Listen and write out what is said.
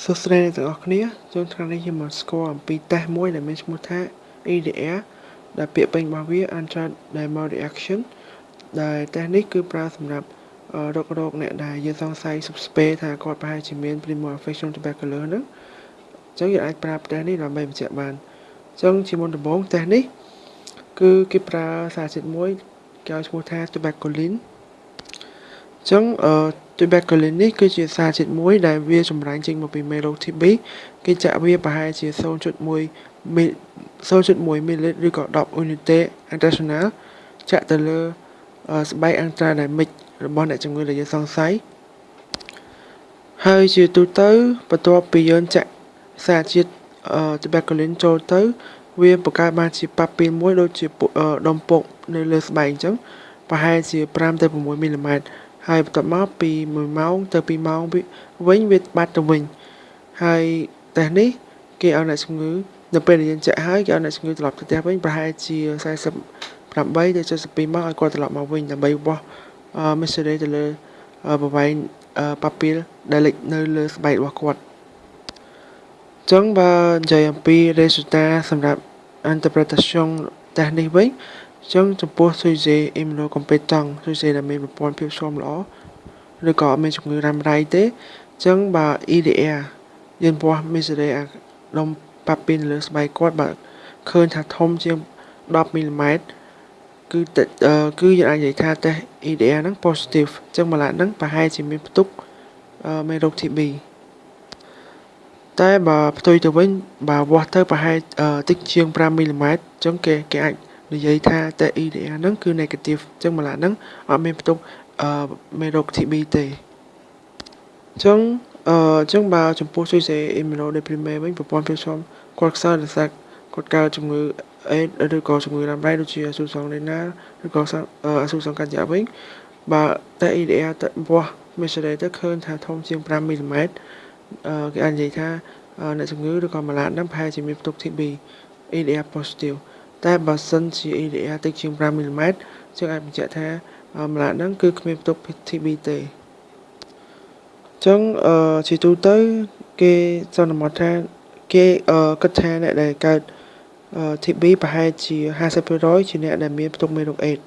សួស្តីអ្នកទាំងអស់គ្នាចូលថ្ងៃនេះខ្ញុំមកស្គាល់អំពីតេស្តមួយដែលមានឈ្មោះថា EDR ដែលពាក្យពេញរបស់វា Ultra Demo Reaction ដែលតេស្តនេះគឺប្រើសម្រាប់រករោគអ្នកដែលយើងសង្ស័យ suspect ថាគាត់ប្រហែលជាមាន Primary Infection Tuberculosis ហ្នឹងអញ្ចឹងយើងអាចប្រើតេស្តនេះដើម្បីបញ្ជាក់បានអញ្ចឹងជាមុនដំបូងតេស្តនេះគឺគេប្រើសារជាតិមួយគេឲ្យឈ្មោះថា tuberculin អញ្ចឹងអឺ tuberculin នេះគឺជាសារជាតិមួយដែលវាចម្រាញ់ចេញមកពីមេរោគ TB គេចាក់វាប្រហែលជា0.1មី0.1មីលីលីត្រឬក៏10អ៊ុនីតេ international ចាក់ទៅលើស្បែកអង់ត្រាដែលមិចរបស់អ្នកជំងឺដែលយើងសង្ស័យហើយជាទូទៅបន្ទាប់ពីយើងចាក់សារជាតិ tuberculin ចូលទៅ វាបង្កើតបានជាប៉ាពីលមួយដូចជាដុំពុកនៅលើស្បែកអញ្ចឹងប្រហែលជា5ទៅ6មីលីម៉ែត្រ ហើយបន្ទាប់មកពី1ម៉ោងទៅ2ម៉ោងវិញវាបាត់ទៅវិញហើយតេស្តនេះគេឲ្យអ្នកជំងឺនៅពេលដែលយើងចាក់ហើយគេឲ្យអ្នកជំងឺត្រឡប់ទៅផ្ទះវិញប្រហែលជា48ទៅ72ម៉ោងឲ្យគាត់ត្រឡប់មកវិញដើម្បីបោះមេសេរីទៅលើប្រវែងប៉ាពីលដែលលេចនៅលើស្បែករបស់គាត់ចឹងបើនិយាយអំពី resultat សម្រាប់ interpretation តេស្តនេះវិញ ចឹងចំពោះ sujet immunocompetent sujet ដែលមានប្រព័ន្ធភាពស៊ាំល្អឬក៏អត់មានជំងឺរ៉ាំរ៉ៃទេចឹងបើ EDR យើងពណ៌ misery អាដុំប៉ាពីនលើស្បែកគាត់បើឃើញថាធំជាង10មីលីម៉ែត្រគឺគឺយើងអាចនិយាយថាតេស្ត EDR ហ្នឹង positive អញ្ចឹងម្ល៉េះហ្នឹងប្រហែលជាមានផ្ទុកមេរោគ TB តែបើផ្ទុយទៅវិញបើវាស់ទៅប្រហែលតិចជាង5មីលីម៉ែត្រអញ្ចឹងគេគេអាច និយាយថាតែ EDR ហ្នឹងគឺ negative អញ្ចឹងម្ល៉េះហ្នឹងអត់មានផ្ទុកអឺមេរោគ TB ទេអញ្ចឹងអឺអញ្ចឹងបើចំពោះជួយសេ immunodeprime វិញប្រព័ន្ធភាពស៊ាំគាត់ខ្សោយដោយសារគាត់កើតជំងឺអេដឬក៏ជំងឺរ៉ាំរ៉ៃដូចជាអសុសងលេណាឬក៏អសុសងកាច់យ៉ាវិញបើតែ EDR ទៅបោះ measure ទៅឃើញថាធំជាង5មីលីម៉ែត្រអឺគេអាចនិយាយថាអ្នកជំងឺឬក៏ម៉ាឡាតហ្នឹងប្រហែលជាមានផ្ទុក TB EDR positive តែបើសិនជា EDR តិចជាង5មីលីម៉ែត្រយើងអាចបញ្ជាក់ថាម្ល៉េះហ្នឹងគឺគ្មានផ្ទុក TB ទេអញ្ចឹងអឺជាទូទៅ គេសន្មតថាគេអឺគិតថាអ្នកដែលកើត TB ប្រហែលជា50%ជាអ្នកដែលមានផ្ទុកមេរោគអេដ